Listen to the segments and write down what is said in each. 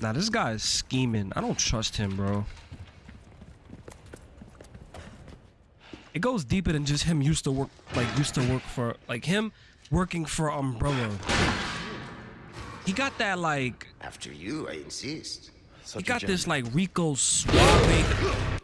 Now this guy is scheming. I don't trust him, bro. It goes deeper than just him used to work like used to work for like him working for Umbrella. He got that like After you, I insist. he got this like Rico Suave.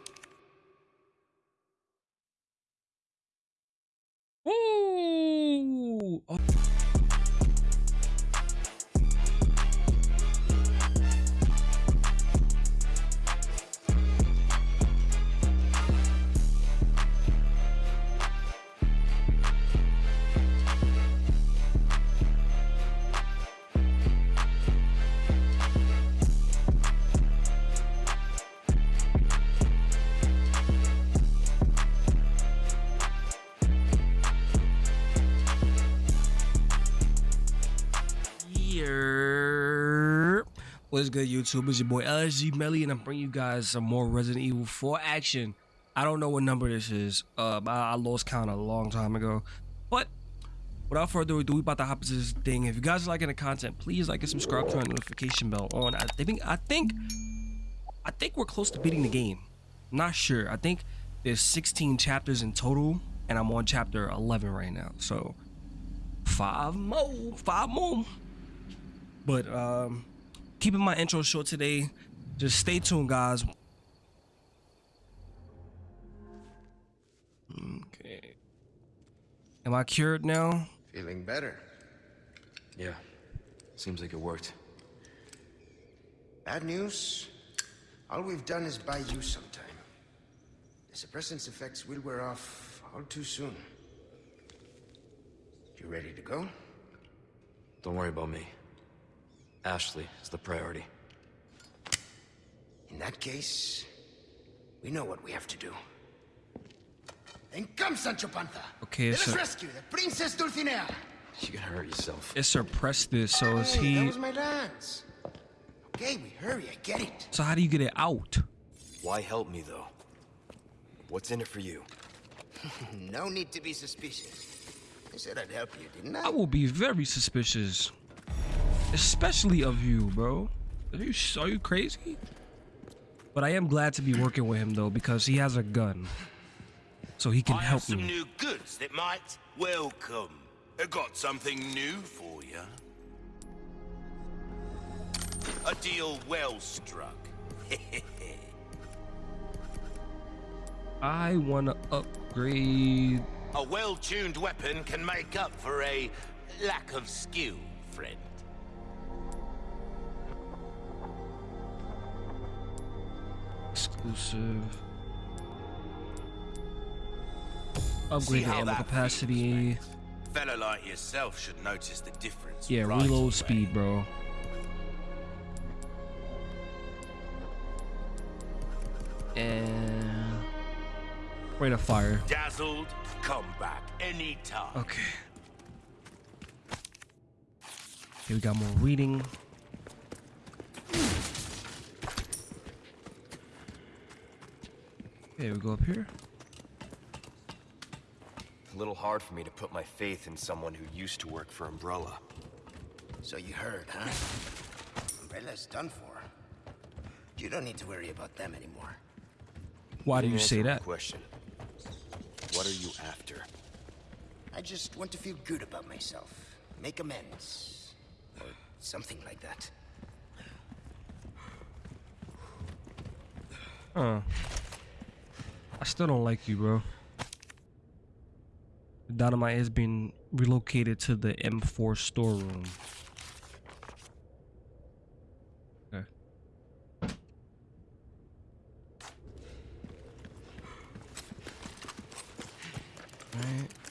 Good, YouTube? It's your boy LSG Melly, and I'm bringing you guys some more Resident Evil 4 action. I don't know what number this is. Uh, I, I lost count a long time ago. But without further ado, we about to hop into this thing. If you guys are liking the content, please like and subscribe, turn the notification bell on. I think I think I think we're close to beating the game. not sure. I think there's 16 chapters in total, and I'm on chapter 11 right now. So five more, five more. But um, keeping my intro short today. Just stay tuned, guys. Okay. Am I cured now? Feeling better. Yeah, seems like it worked. Bad news? All we've done is buy you some time. The suppressant's effects will wear off all too soon. You ready to go? Don't worry about me. Ashley is the priority. In that case, we know what we have to do. Then come, Sancho Panza! Okay, Let us so- rescue the Princess Dulcinea! You can hurt yourself. It suppressed this, so is Hey, that was my dance. Okay, we hurry, I get it. So how do you get it out? Why help me though? What's in it for you? no need to be suspicious. I said I'd help you, didn't I? I will be very suspicious, especially of you, bro. Are you are you crazy? But I am glad to be working with him though because he has a gun, so he can I have help some me. new goods that might welcome. I got something new for you. A deal well struck. I want to upgrade. A well-tuned weapon can make up for a lack of skill, friend. Exclusive. Upgrade the ammo capacity. Fella like yourself should notice the difference. Yeah, right reload away. speed, bro. And rate of fire. Dazzled, come back anytime. Okay. Here we got more reading. Okay, we go up here. A little hard for me to put my faith in someone who used to work for Umbrella. So you heard, huh? Umbrella's done for. You don't need to worry about them anymore. Why do you say that? Question. What are you after? I just want to feel good about myself. Make amends. Or something like that. Huh. I still don't like you, bro. Dynamite has been relocated to the M4 storeroom. Okay. Right.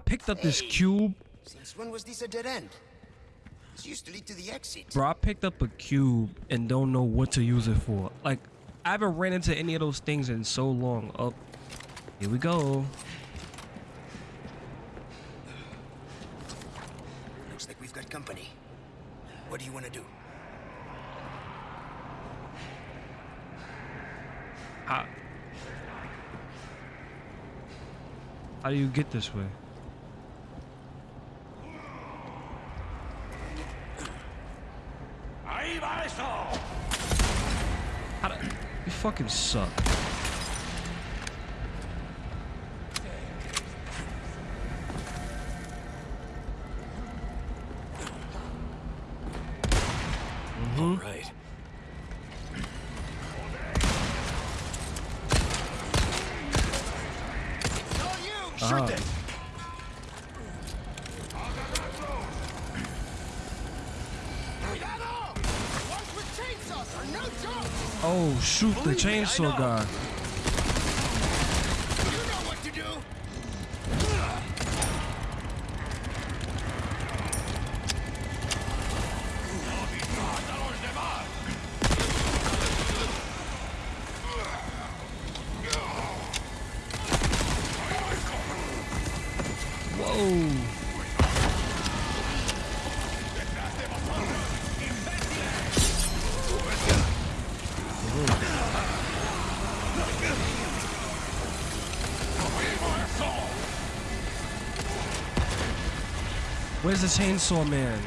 Picked up this cube Since when was this a dead end? This used to lead to the exit. Bro, I picked up a cube and don't know what to use it for. Like, I haven't ran into any of those things in so long. Up, here we go. Looks like we've got company. What do you want to do? I, How do you get this way? How do, you fucking suck. Oh shoot, the chainsaw guy. Where's the chainsaw man?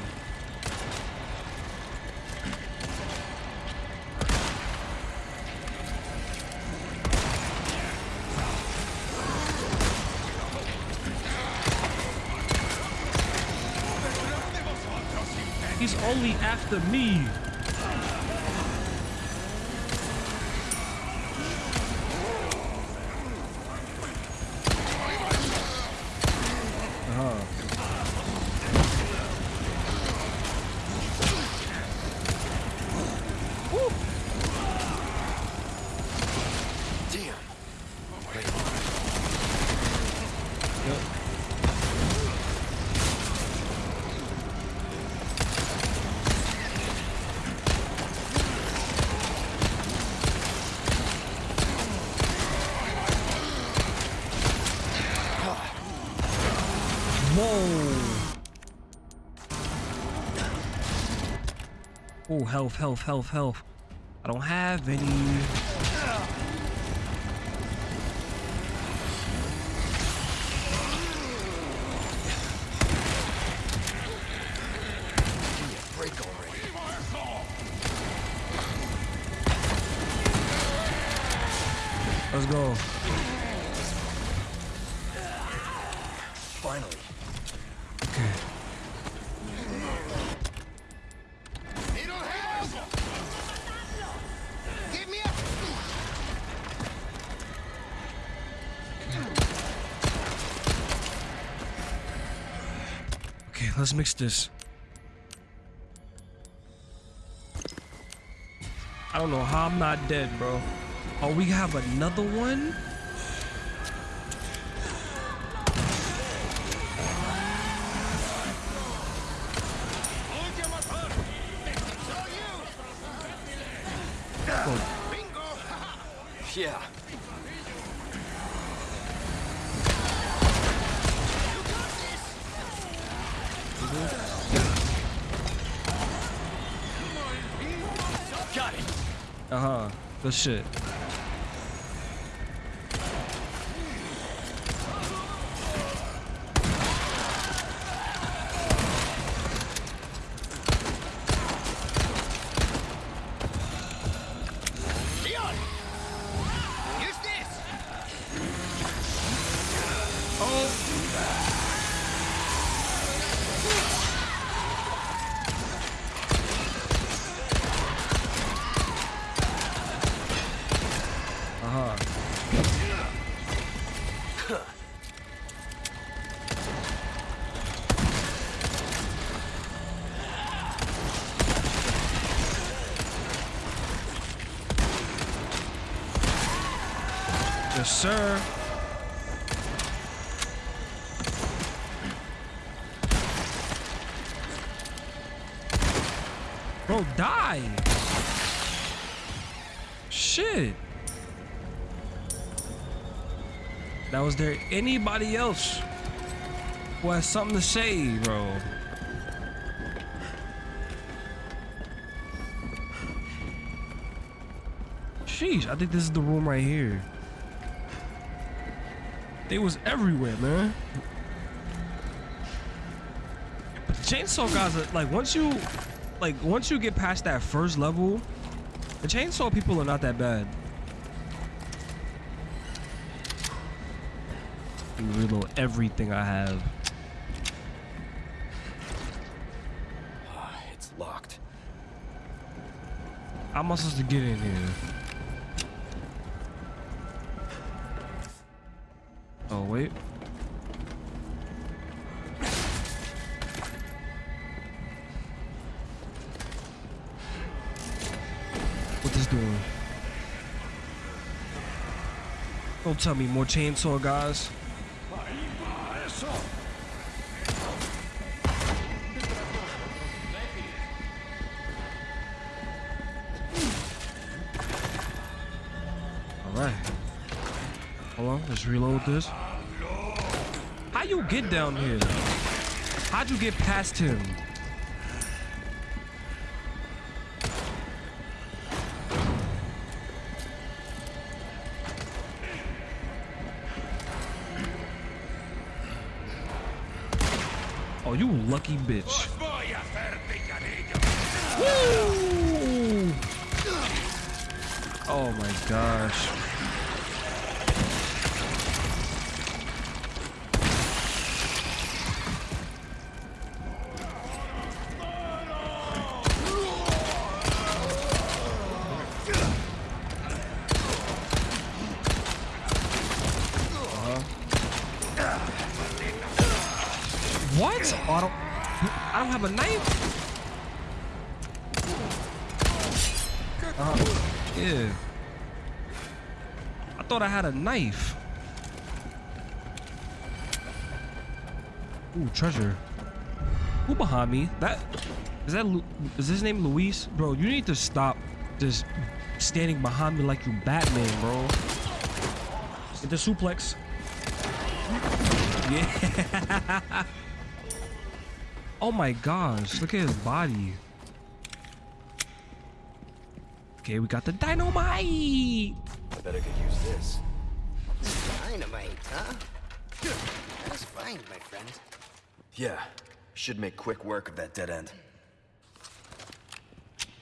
He's only after me. Uh-huh. Damn. Whoa. Oh, health, health, health, health. I don't have any. Mix this. I don't know how I'm not dead, bro. Oh, we have another one? Good sir. Bro, die. Shit. Now, is there anybody else who has something to say, bro? Sheesh, I think this is the room right here. They was everywhere, man. But the chainsaw guys are like once you like once you get past that first level, the chainsaw people are not that bad. Reload everything I have. Ah, it's locked. How am I supposed to get in here? Wait. What this doing? Don't tell me more chainsaw guys. Alright. Hold on, let's reload this. Get down here? How'd you get past him? Oh, you lucky bitch. What? Oh, I don't. I don't have a knife. Yeah. I thought I had a knife. Ooh, treasure. Who behind me? That is that. Lu- Is his name Luis? Bro, you need to stop just standing behind me like you Batman, bro. Get the suplex. Yeah. Oh my gosh, look at his body. Okay, we got the dynamite. I better I could use this. Dynamite, huh? That's fine, my friend. Yeah. Should make quick work of that dead end.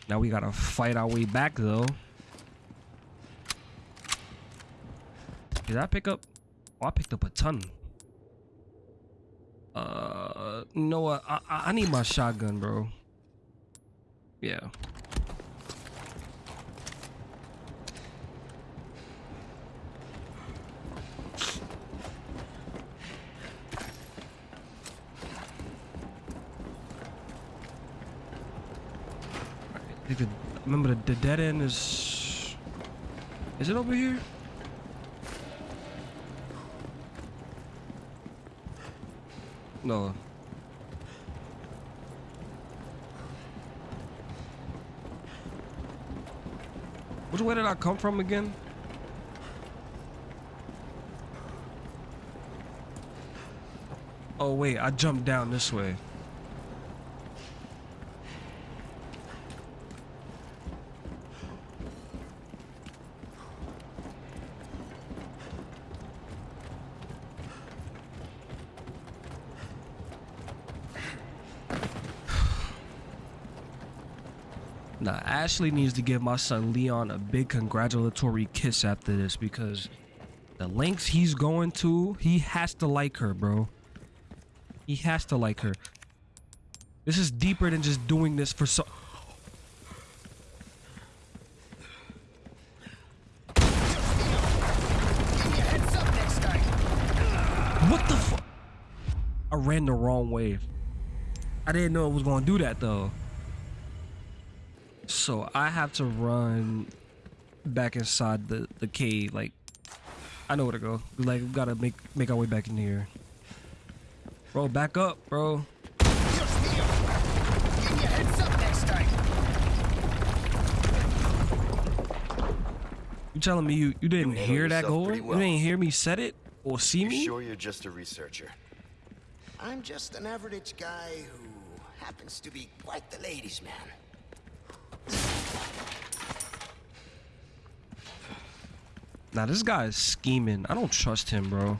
Now we gotta fight our way back though. Did I pick up? Oh, I picked up a ton. Uh, what? I, I need my shotgun, bro. Yeah. Remember the, the dead end is. Is it over here? No. Which way did I come from again? Oh wait, I jumped down this way. Now, Ashley needs to give my son Leon a big congratulatory kiss after this because the lengths he's going to, he has to like her, bro. He has to like her. This is deeper than just doing this for so. What the fuck? I ran the wrong way. I didn't know it was gonna do that though. So I have to run back inside the, the cave. Like I know where to go. Like we gotta make make our way back in here. Bro, back up, bro. Heads up next time. You telling me you, you didn't handle hear that yourself goal? well. You didn't hear me set it or see You me? sure you're just a researcher? I'm just an average guy who happens to be quite the ladies' man. Now this guy is scheming. I don't trust him, bro.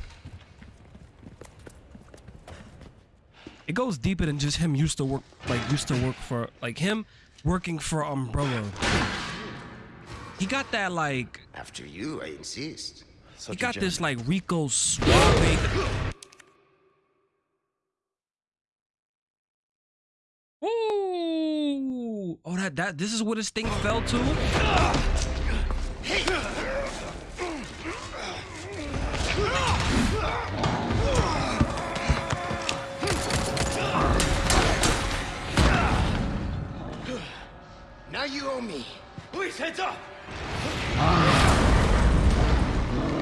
It goes deeper than just him used to work like used to work for like him working for Umbrella. He got that like after you, I insist. Such he got this like Rico suave Oh, that that this is what this thing fell to. Now you owe me. Please, heads up!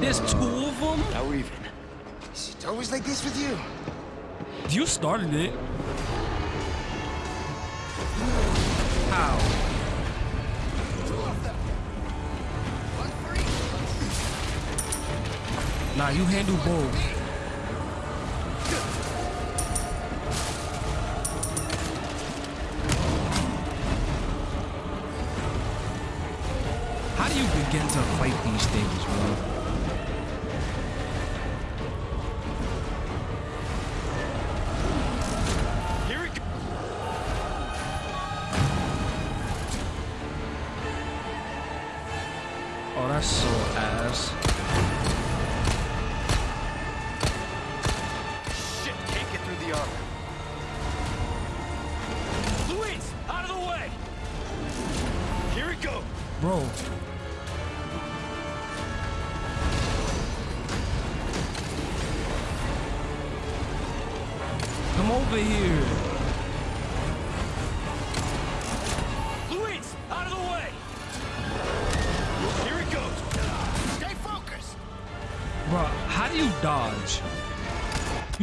There's two of them. Now we're even. Is it always like this with you? You started it. How? Nah, you handle both. How do you begin to fight these things, bro?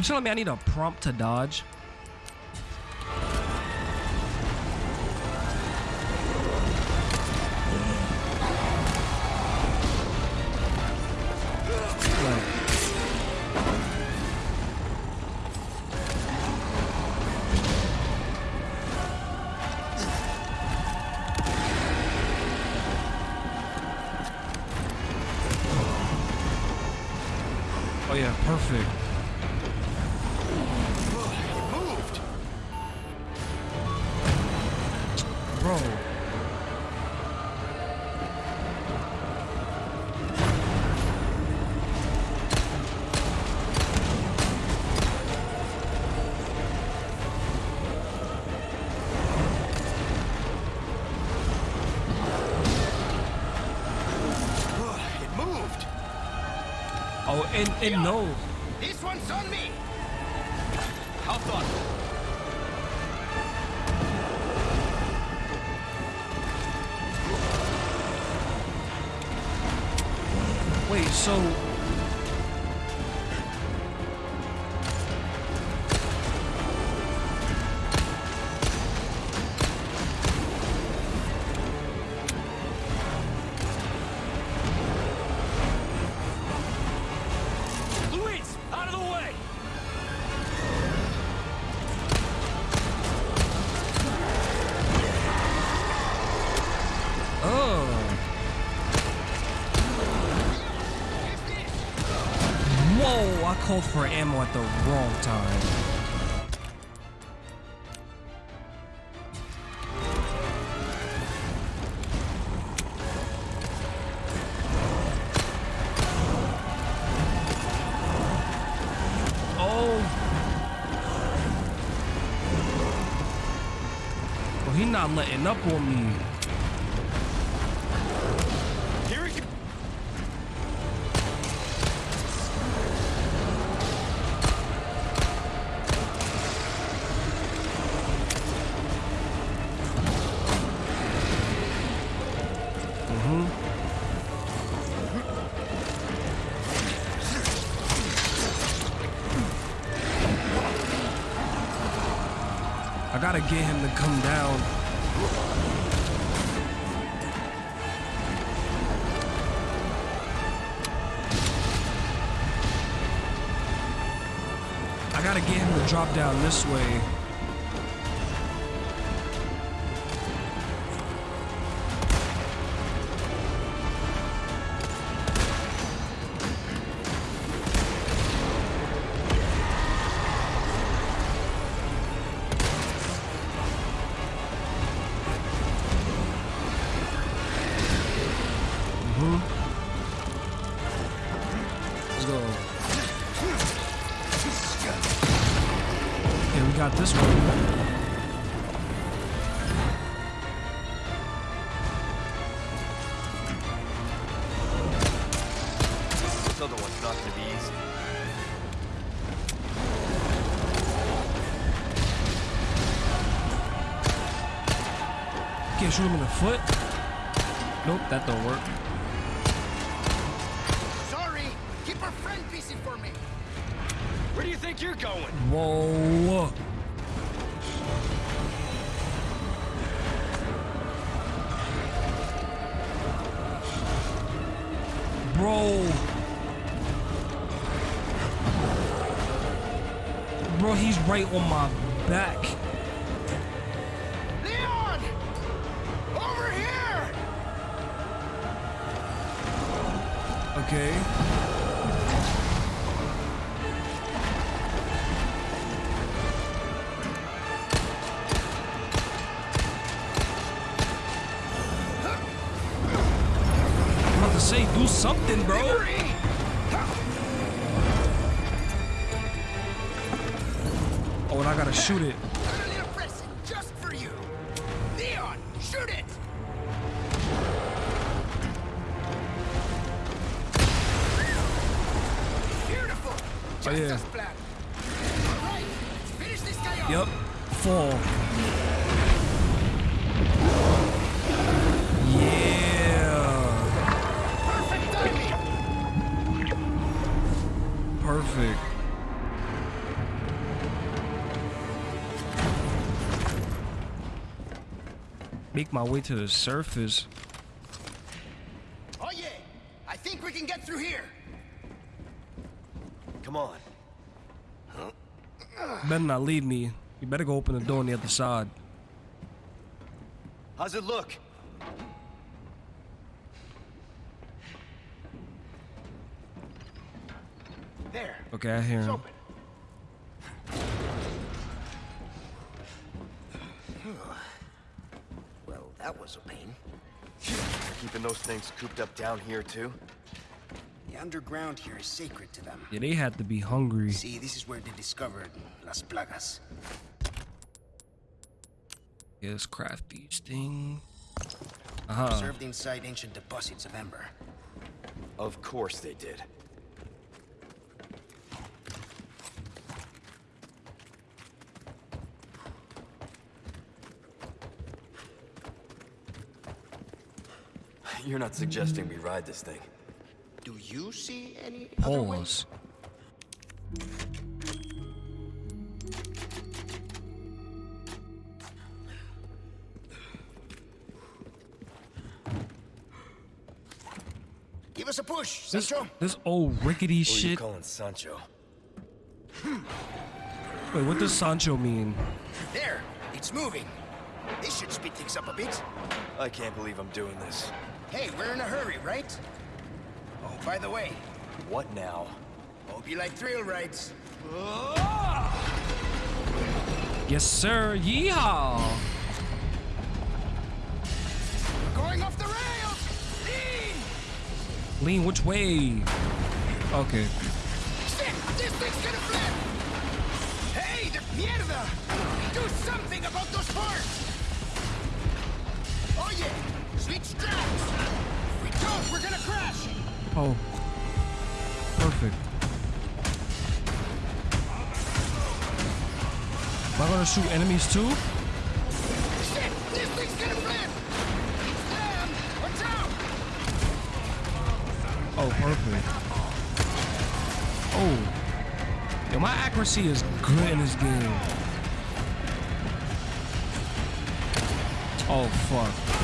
Me I need a prompt to dodge? Bro. It moved! Oh, and, and no. This one's on me! So he not letting up on me. This way. Can't shoot him in the foot. Nope, that don't work. Sorry. Keep our friend busy for me. Where do you think you're going? Whoa. Bro. Bro, he's right on my back. Perfect. Make my way to the surface. Oh yeah, I think we can get through here. Come on. Better not leave me. You better go open the door on the other side. How's it look? There. Okay, I hear him. well, that was a pain. Keeping those things cooped up down here too? The underground here is sacred to them. Yeah, they had to be hungry. See, this is where they discovered Las Plagas. Yeah, let's craft these things. Uh huh. Preserved inside ancient deposits of Ember. Of course they did. You're not suggesting we ride this thing. Do you see any other way? Pause. Give us a push, This, Sancho. this old rickety Who are you shit. calling Sancho? Wait, what does Sancho mean? There, it's moving. This should speed things up a bit. I can't believe I'm doing this. Hey, we're in a hurry, right? Oh, by the way, What now? hope you like thrill rides. Yes, sir. Yeehaw. We're going off the rails! Lean! Lean, which way? Okay. Shit! This thing's gonna flip! Hey, the mierda! Do something about those parts! Oh yeah! Switch straps! If we don't, we're gonna crash! Oh. Perfect. Am I gonna shoot enemies too? Shit! This thing's gonna flip! It's them! Watch out! Oh, perfect. Oh. Yo, my accuracy is good in this game. Oh, fuck.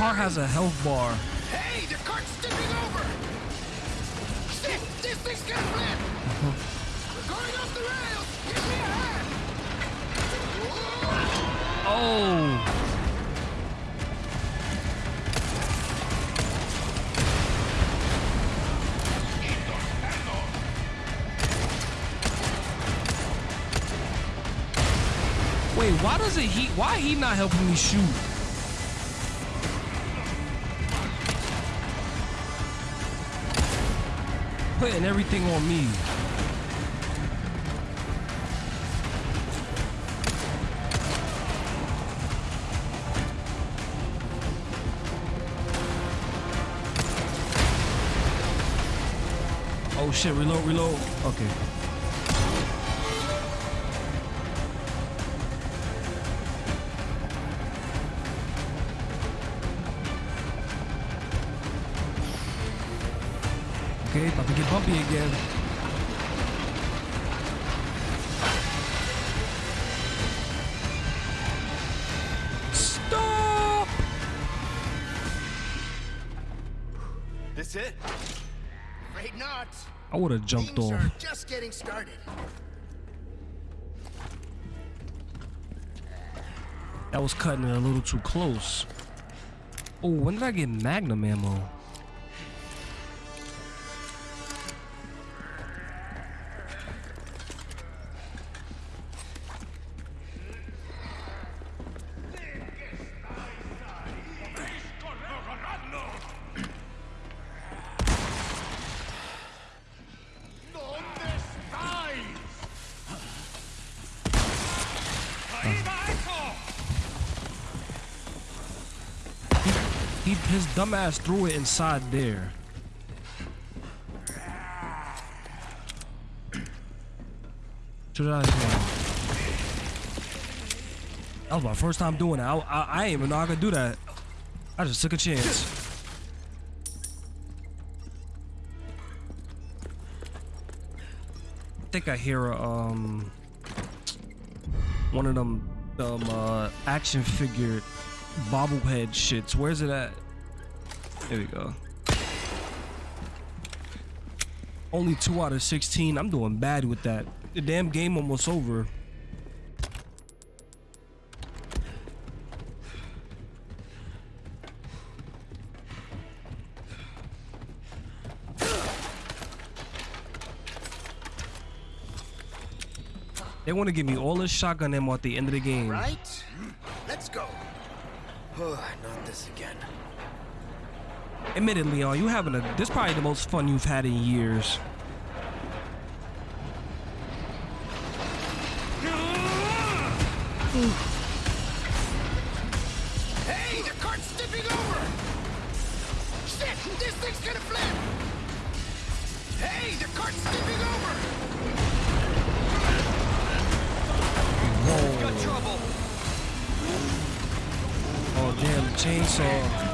Car has a health bar. Hey, the cart's tipping over! Shit! This thing's gonna flip! Uh-huh. We're going off the rails! Give me a hand! Whoa! Oh. Wait, why doesn't he? Why he not helping me shoot? Putting everything on me. Oh shit, reload, reload. Okay. About to get bumpy again. Stop! This it? Afraid not. I would have jumped Things off. are just getting started. That was cutting it a little too close. Oh, when did I get Magnum ammo? Dumbass threw it inside there. Should I? That was my first time doing that. I, I, I even know I could do that. I just took a chance. I think I hear um one of them um uh action figure bobblehead shits. Where's it at? There we go. Only two out of 16. I'm doing bad with that. The damn game almost over. They want to give me all this shotgun ammo at the end of the game. Right? Let's go. Oh, Not this again. Admittedly, Leon, you having a this is probably the most fun you've had in years. Hey, the cart's tipping over! Shit, this thing's gonna flip! Hey, the cart's tipping over! Got trouble! Oh damn, chainsaw.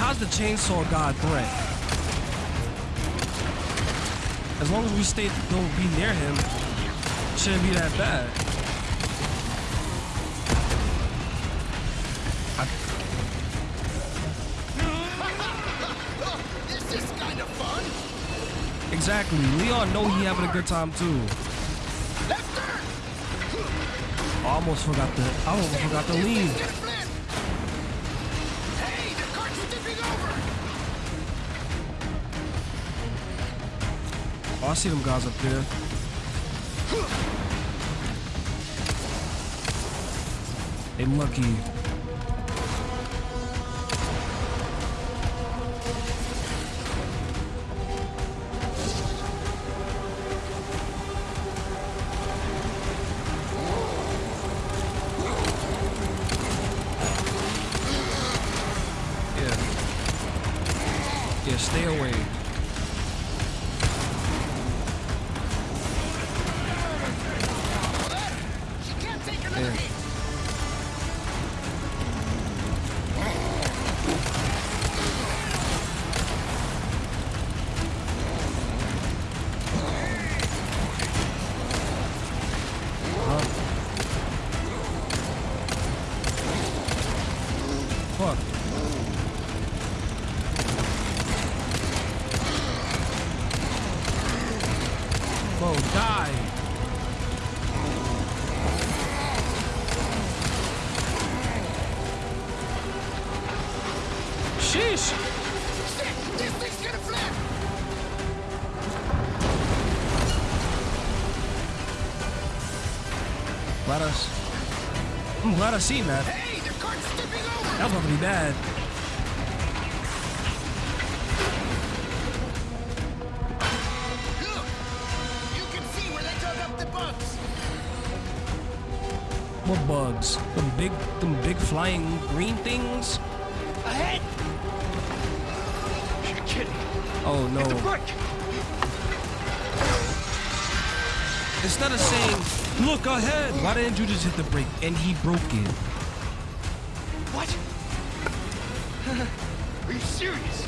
How's the chainsaw god threat? As long as we stay don't be near him, shouldn't be that bad. This is kind of fun! Exactly. Leon know he having a good time too. I almost forgot the I almost forgot to leave. I see them guys up there. They lucky. Glad I seen that. Hey, the cart's tipping over! That was about to be bad. Look! You can see where they dug up the bugs! What bugs? Them big, them big flying green things? Ahead! You're kidding. Oh no. Break! Instead of saying, look ahead, why didn't you just hit the brake? And he broke it. What? Are you serious?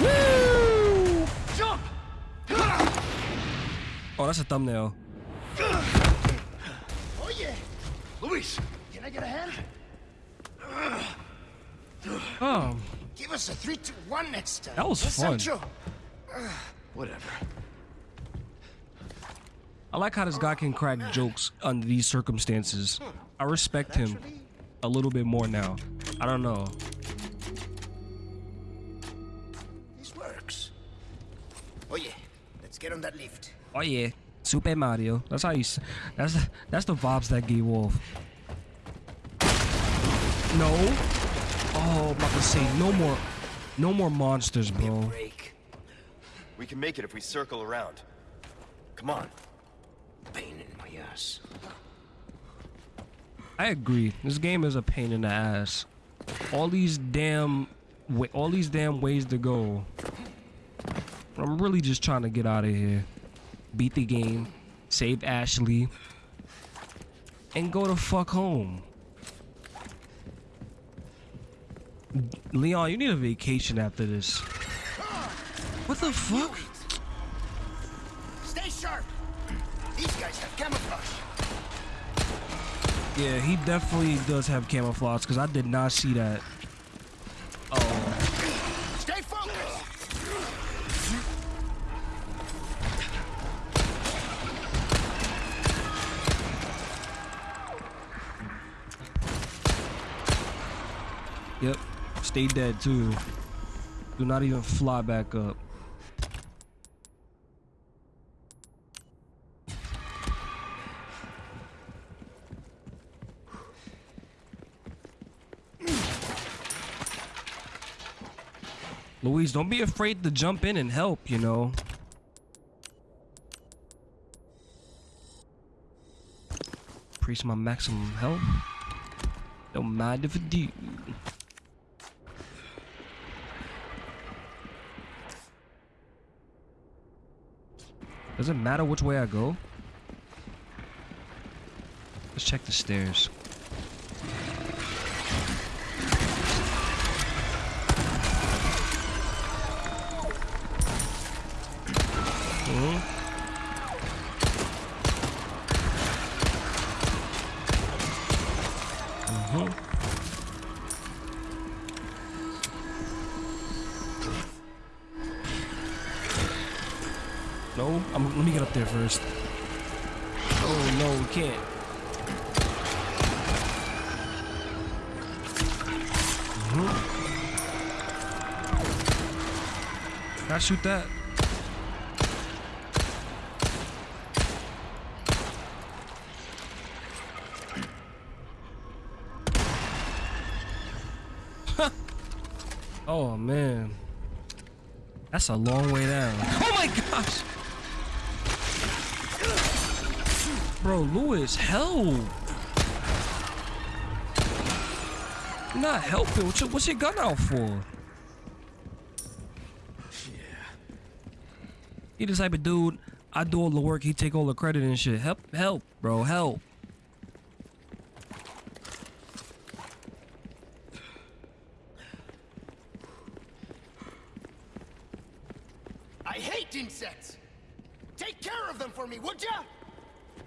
Woo! Jump! Oh, that's a thumbnail. Oh yeah! Luis! Can I get a hand? Oh, Give us a 3 2 1 next time. That was Yes, fun. Sancho. Whatever. I like how this guy can crack jokes under these circumstances. I respect him a little bit more now. I don't know. This works. Oh yeah, let's get on that lift. Oh yeah, Super Mario. That's how you. s- That's that's the vibes that gave off. No. Oh, I'm about to say no more, no more monsters, bro. We can make it if we circle around. Come on. Pain in my ass. I agree. This game is a pain in the ass. All these damn, all these damn ways to go. I'm really just trying to get out of here, beat the game, save Ashley, and go to fuck home. Leon, you need a vacation after this. What the fuck? Yeah, he definitely does have camouflage because I did not see that. Oh. Stay focused. Yep. Stay dead too. Do not even fly back up. Don't be afraid to jump in and help, you know. Increase my maximum health. Don't mind if I do. Does it matter which way I go? Let's check the stairs. I'm, let me get up there first. Oh no, we can't. Mhm. Can I shoot that? oh man. That's a long way down. Oh my gosh! Bro, Lewis, help! You're not helping. What's your, what's your gun out for? Yeah. He the type of dude. I do all the work. He take all the credit and shit. Help, help, bro, help. I hate insects. Take care of them for me, would ya?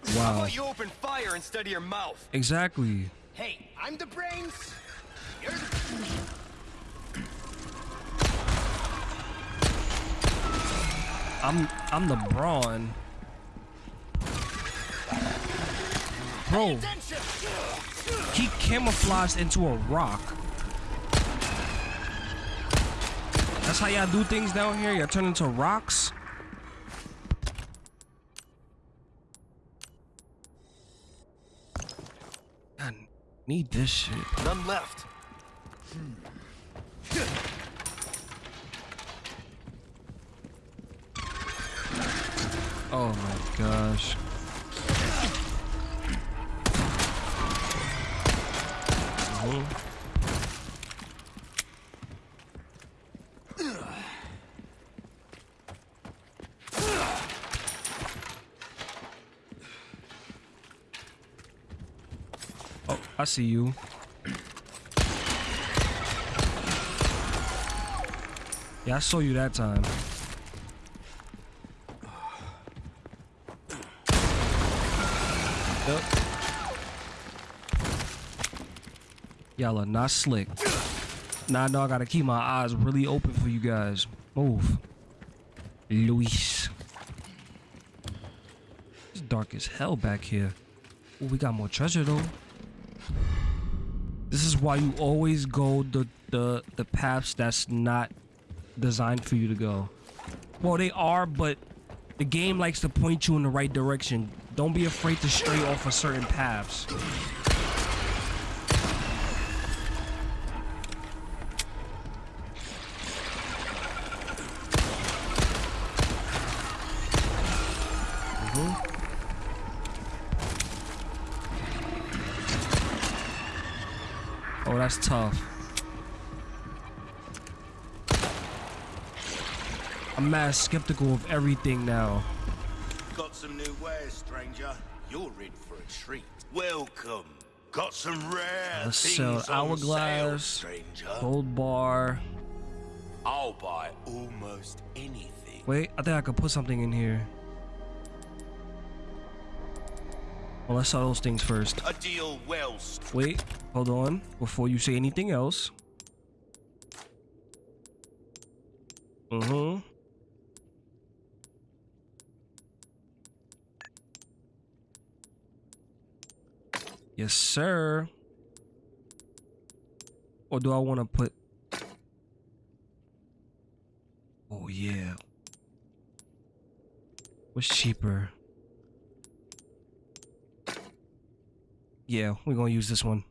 How Wow. about you open instead of your mouth? Exactly. Hey, I'm the brains. You're the... I'm I'm the brawn. Bro, he camouflaged into a rock. That's how y'all do things down here? Y'all turn into rocks? I need this shit. None left. Oh my gosh. Oh, I see you. Yeah, I saw you that time. Yep. Y'all are not slick. Nah, no, I gotta keep my eyes really open for you guys. Move. Luis. It's dark as hell back here. Ooh, we got more treasure though. This is why you always go the the the paths that's not designed for you to go. Well, they are, but the game likes to point you in the right direction. Don't be afraid to stray off of certain paths. That's tough. I'm mad skeptical of everything now. Got some new wares, stranger. You're in for a treat. Welcome. Got some rare Let's things sell hourglass, stranger. Gold bar. I'll buy almost anything. Wait, I think I could put something in here. Well, let's sell those things first. A deal well. Wait, hold on. Before you say anything else. Mm-hmm. Yes, sir. Or do I want to put... Oh, yeah. What's cheaper? Yeah, we're gonna use this one.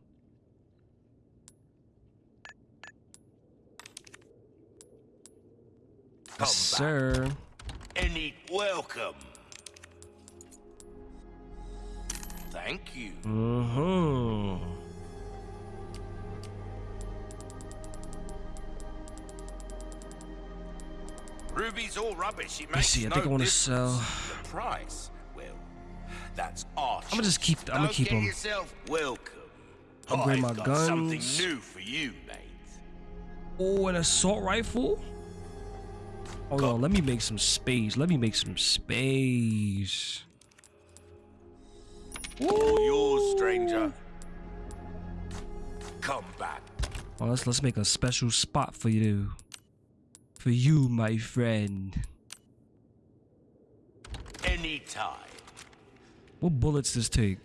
Come Yes, sir. Any welcome. Thank you. Mm-hmm. Ruby's all rubbish. It makes see, I no think I wanna sell- The price, well, that's our I'ma just keep- I'ma Don't keep get 'em. yourself welcome. Upgrade I've my got something guns. new for you, mate. Oh, an assault rifle? Hold Go. on, let me make some space. Let me make some space. All yours, stranger. Come back. Oh, let's let's make a special spot for you. For you, my friend. Anytime. What bullets does take?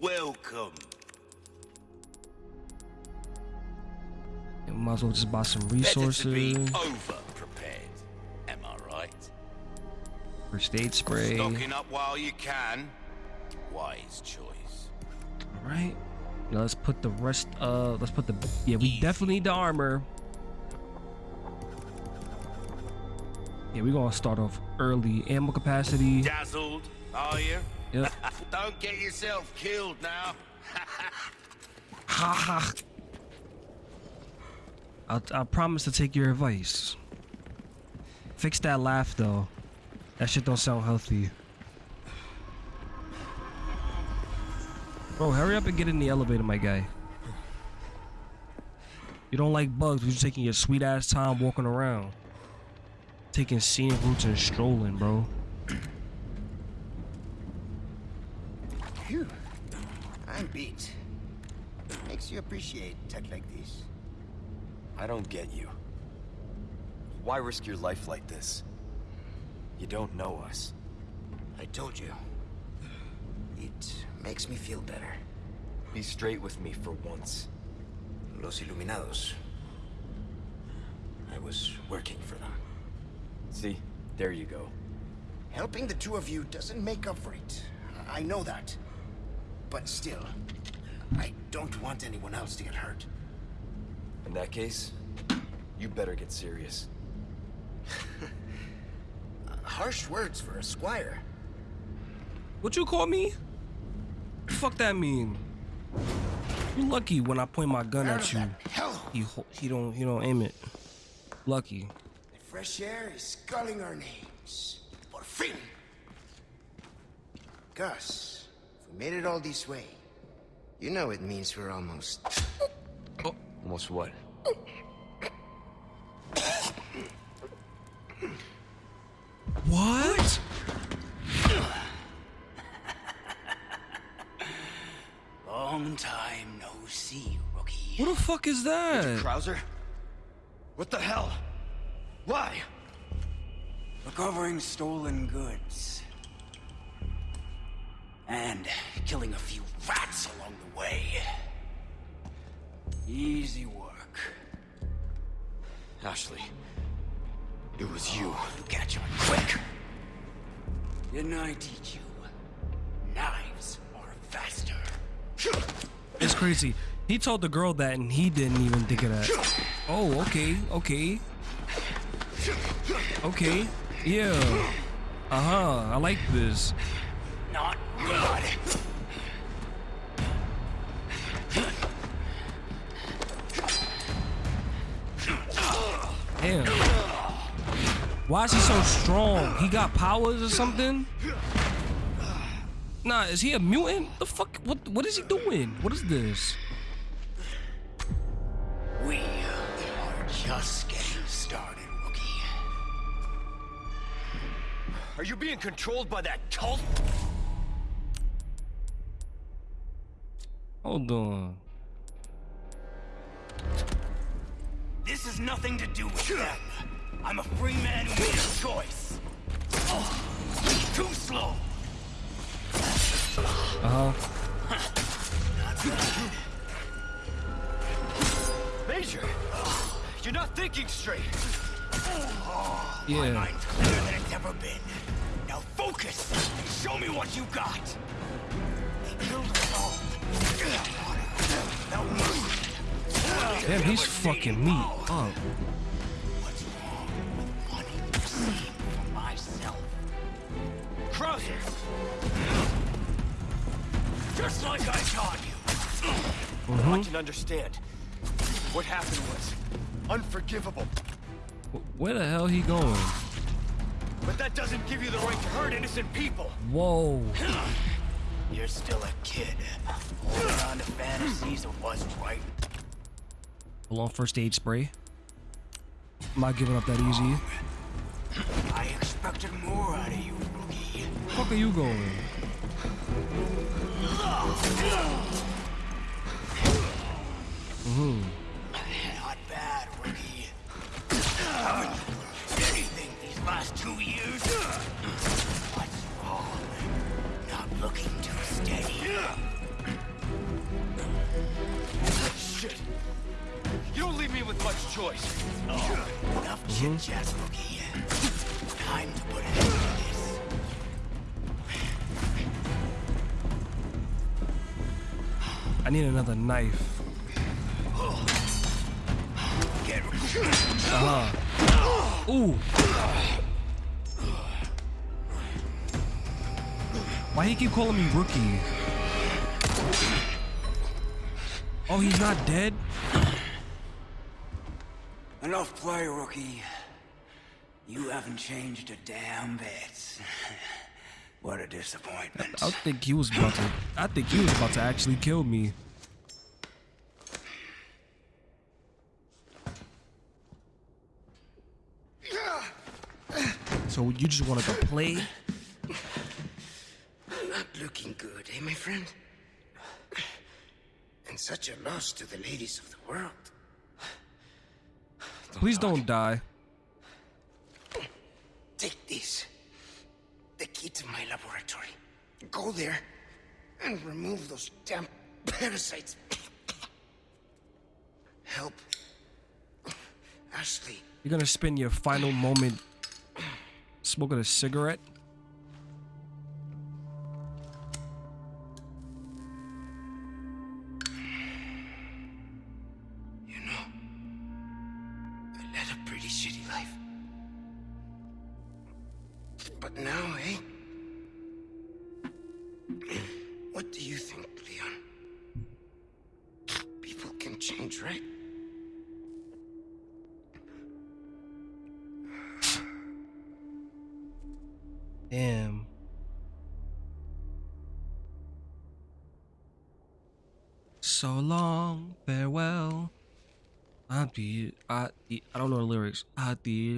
Welcome. Yeah, might as well just buy some Better to be resources. over prepared. Am I right? First aid spray. Stocking up while you can. Wise choice. All right. Now let's put the rest. Uh, let's put the. Yeah, we Easy. definitely need the armor. Yeah, we're gonna start off early. Ammo capacity. Dazzled, are you? Yep. Don't get yourself killed now. Ha ha. I I promise to take your advice. Fix that laugh though. That shit don't sound healthy. Bro, hurry up and get in the elevator, my guy. You don't like bugs, but you're taking your sweet ass time walking around. Taking scenic routes and strolling, bro. Phew. I'm beat. Makes you appreciate tech like this. I don't get you. Why risk your life like this? You don't know us. I told you. It makes me feel better. Be straight with me for once. Los Iluminados. I was working for them. See? There you go. Helping the two of you doesn't make up for it. I know that. But still, I don't want anyone else to get hurt. In that case, you better get serious. Harsh words for a squire. What you call me? Fuck that mean? You lucky when I point my gun Out at you. hell. He he don't he don't aim it. Lucky. The fresh air is calling our names. Por fin! Gus, if we made it all this way, you know it means we're almost... Almost what? What? Long time no see, rookie. What the fuck is that? Mr. Krauser? What the hell? Why? Recovering stolen goods. And killing a few rats along the way. Easy work. Ashley. It was you. You catch on quick. Didn't I teach you? Knives are faster. It's crazy. He told the girl that and he didn't even think of that. Oh, okay, okay. Okay. Yeah. Uh-huh. I like this. Not good. Damn. Why is he so strong? He got powers or something? Nah, is he a mutant? The fuck? What? What is he doing? What is this? Are being controlled by that cult? Hold on. This has nothing to do with them. I'm a free man who made a choice. Oh, too slow. Uh huh. Major! You're not thinking straight. My Yeah. mind's clearer than it's ever been. Now focus show me what you got. They killed us all. Now move. Damn, he's fucking me up. What's wrong with wanting to see for myself? Krauser! Just like I taught you. Mm-hmm. I can understand. What happened was unforgivable. Where the hell he going? But that doesn't give you the right to hurt innocent people. Whoa. You're still a kid. Holding on to fantasies of what's right. On first aid spray. I'm not giving up that easy. I expected more out of you, rookie. Fuck are you going? Hmm. Not bad, rookie. Last two years. What's wrong? Not looking too steady. Shit. You don't leave me with much choice. Oh, enough chit chat, rookie. Time to put an end to this. I need another knife. Get uh-huh. Ooh. Why he keep calling me rookie? Oh, he's not dead? enough play, rookie. You haven't changed a damn bit. what a disappointment. I think he was about to. I think he was about to actually kill me. So you just wanted to play? Not looking good, eh, my friend? And such a loss to the ladies of the world. Please don't die. Take this. The key to my laboratory. Go there and remove those damn parasites. Help Ashley. You're gonna spend your final moment smoking a cigarette?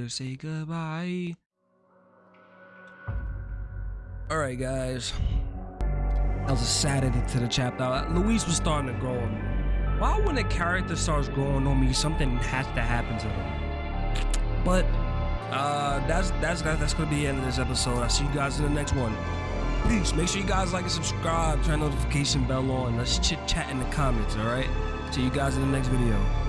Say goodbye. All right, guys. That was a sad ending to the chapter. Luis was starting to grow on me. Why, when a character starts growing on me, something has to happen to them. But uh, that's that's that's gonna be the end of this episode. I'll see you guys in the next one. Peace. Make sure you guys like and subscribe. Turn notification bell on. Let's chit chat in the comments. All right. See you guys in the next video.